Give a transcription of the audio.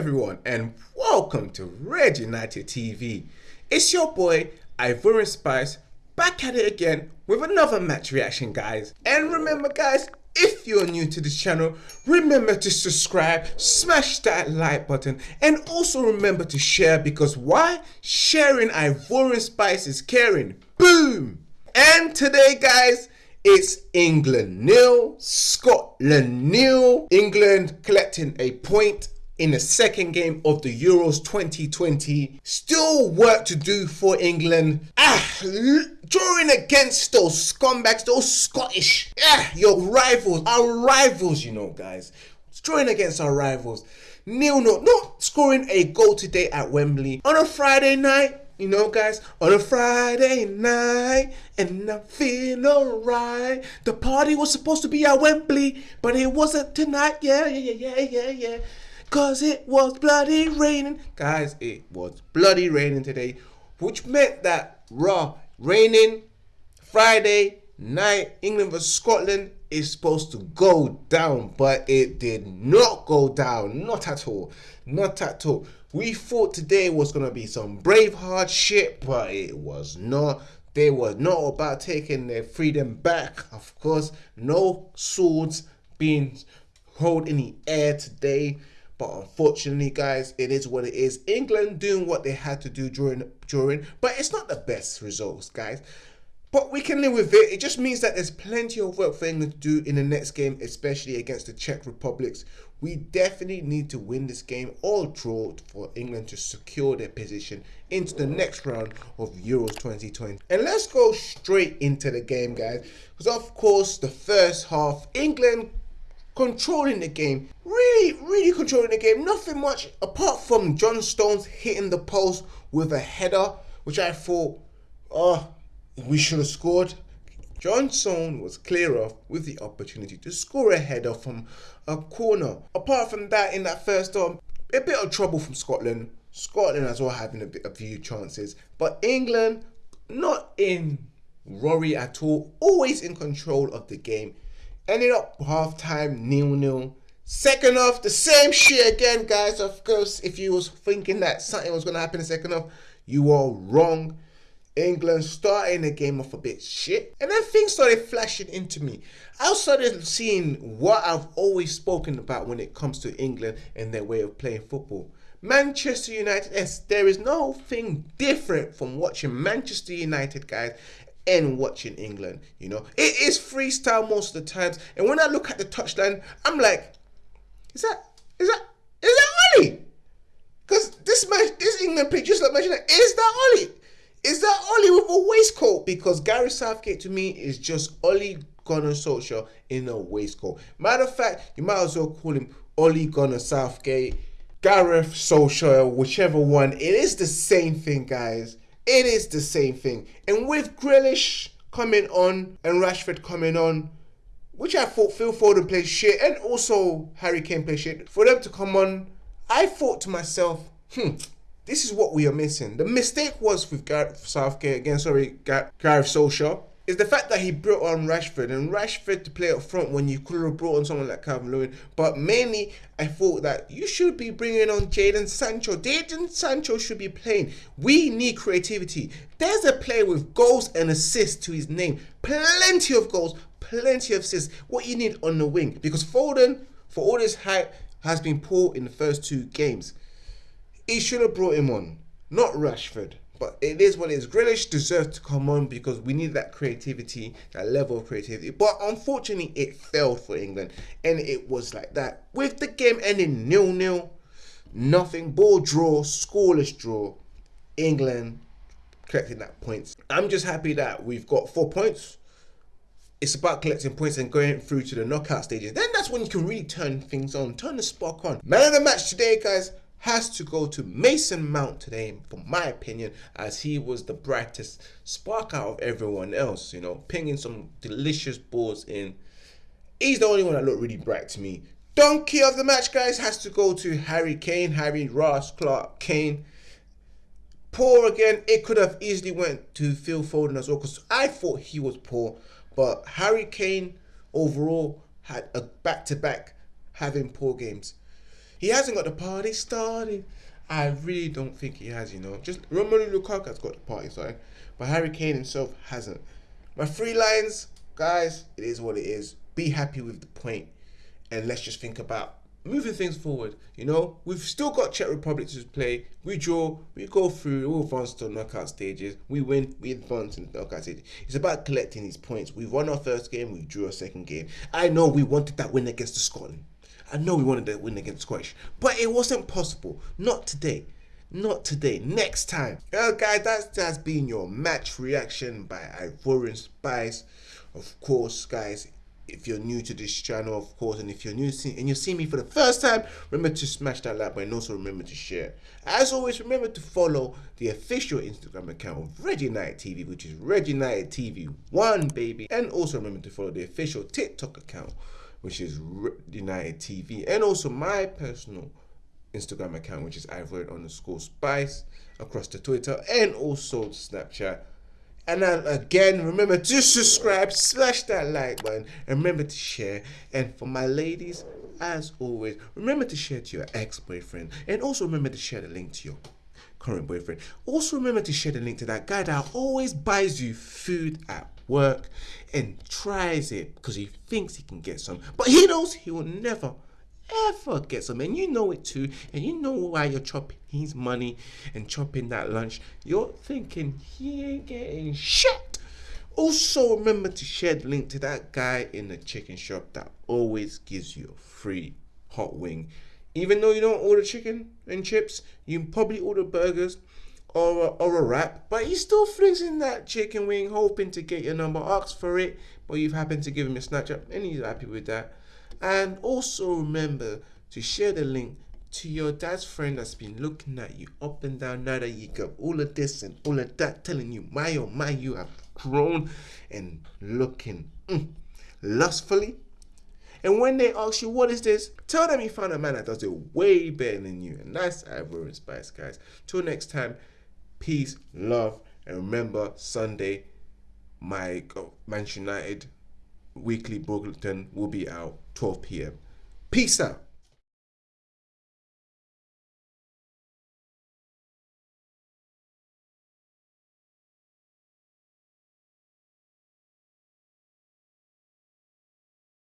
everyone, and welcome to Red United TV. It's your boy Ivorian Spice back at it again with another match reaction, guys. And remember, guys, if you're new to this channel, remember to subscribe, smash that like button, and also remember to share because why? Sharing Ivorian Spice is caring. Boom! And today, guys, it's England nil, Scotland nil. England collecting a point in the second game of the Euros 2020. Still work to do for England. Ah, drawing against those scumbags, those Scottish, ah, your rivals, our rivals, you know, guys. Drawing against our rivals. Nil, no, not scoring a goal today at Wembley on a Friday night. You know, guys, on a Friday night, and I feel alright. The party was supposed to be at Wembley, but it wasn't tonight. Yeah, yeah, yeah, yeah, yeah, yeah. Cause it was bloody raining. Guys, it was bloody raining today, which meant that raw raining Friday night, England vs Scotland is supposed to go down, but it did not go down. Not at all. Not at all. We thought today was gonna be some Braveheart shit, but it was not. They were not about taking their freedom back. Of course, no swords being held in the air today. But unfortunately, guys, it is what it is. England doing what they had to do during during, but it's not the best results, guys. But we can live with it. It just means that there's plenty of work for England to do in the next game, especially against the Czech Republics. We definitely need to win this game or draw for England to secure their position into the next round of Euros 2020. And let's go straight into the game, guys. Because of course, the first half, England controlling the game. Really, really controlling the game. Nothing much apart from John Stones hitting the post with a header, which I thought, oh, we should have scored. John Stones was clear off with the opportunity to score a header from a corner. Apart from that, in that first half, a bit of trouble from Scotland. Scotland as well having a bit a few chances, but England not in worry at all. Always in control of the game. Ended up half time nil nil. Second half, the same shit again, guys. Of course, if you was thinking that something was gonna happen in second half, you are wrong. England starting the game off a bit shit, and then things started flashing into me. I started seeing what I've always spoken about when it comes to England and their way of playing football. Manchester United, yes, there is nothing different from watching Manchester United, guys, and watching England. You know, it is freestyle most of the times. And when I look at the touchline, I'm like, is that is that is that Ole? Because this match, this England pitch, just like mentioned, is that Ole? Is that Ole with a waistcoat? Because Gary Southgate to me is just Ole Gunnar Solskjaer in a waistcoat. Matter of fact, you might as well call him Ole Gunnar Southgate, Gareth Solskjaer, whichever one. It is the same thing, guys. It is the same thing. And with Grealish coming on and Rashford coming on, which I thought Phil Foden played shit and also Harry Kane played shit, for them to come on, I thought to myself, hmm, this is what we are missing. The mistake was with Gareth Southgate again, sorry, Gareth Solskjaer is the fact that he brought on Rashford and Rashford to play up front when you could have brought on someone like Calvert-Lewin. But mainly, I thought that you should be bringing on Jadon Sancho. Jadon Sancho should be playing. We need creativity. There's a player with goals and assists to his name. Plenty of goals, plenty of assists. What you need on the wing. Because Foden, for all this hype, has been poor in the first two games. He should have brought him on, not Rashford. But it is what it is. Grealish deserves to come on because we need that creativity, that level of creativity. But unfortunately, it failed for England. And it was like that. With the game ending nil-nil, nothing, ball draw, scoreless draw, England collecting that points. I'm just happy that we've got four points. It's about collecting points and going through to the knockout stages. Then that's when you can really turn things on, turn the spark on. Man of the match today, guys has to go to Mason Mount today, for my opinion, as he was the brightest spark out of everyone else, you know, pinging some delicious balls in. He's the only one that looked really bright to me. Donkey of the match, guys, has to go to Harry Kane, Harry Ross Clark Kane. Poor again, it could have easily went to Phil Foden as well, because I thought he was poor. But Harry Kane overall had a back-to-back -back having poor games. He hasn't got the party started. I really don't think he has, you know. Just Romelu Lukaku has got the party started, but Harry Kane himself hasn't. My three lines, guys, it is what it is. Be happy with the point, and let's just think about moving things forward. You know, we've still got Czech Republic to play. We draw, we go through, we advance to knockout stages. We win, we advance in the knockout stages. It's about collecting these points. We won our first game, we drew our second game. I know we wanted that win against the Scotland. I know we wanted to win against Scottish, but it wasn't possible. Not today. Not today. Next time. Well, guys, that's that's been your match reaction by Ivorian Spice. Of course, guys, if you're new to this channel, of course, and if you're new see, and you see me for the first time, remember to smash that like button also remember to share. As always, remember to follow the official Instagram account of Red United TV, which is Red United TV One, baby. And also remember to follow the official TikTok account, which is United TV, and also my personal Instagram account, which is Ivory underscore Spice across the Twitter and also Snapchat and then again, remember to subscribe, slash that like button, and remember to share. And for my ladies, as always, remember to share to your ex-boyfriend, and also remember to share the link to your current boyfriend. Also remember to share the link to that guy that always buys you food at work and tries it because he thinks he can get some, but he knows he will never ever get some. And you know it too. And you know why you're chopping his money and chopping that lunch. You're thinking he ain't getting shit. Also remember to share the link to that guy in the chicken shop that always gives you a free hot wing. Even though you don't order chicken and chips you probably order burgers or a, or a wrap, but he's still in that chicken wing, hoping to get your number, asks for it, but you've happened to give him a snatch up, and he's happy with that. And also remember to share the link to your dad's friend that's been looking at you up and down now that you got all of this and all of that, telling you, my oh my, you have grown and looking mm, lustfully. And when they ask you, what is this? Tell them you found a man that does it way better than you. And that's Ivorian Spice, guys. Till next time, peace, love, and remember, Sunday, my Manchester United weekly bulletin will be out 12 p.m. Peace out.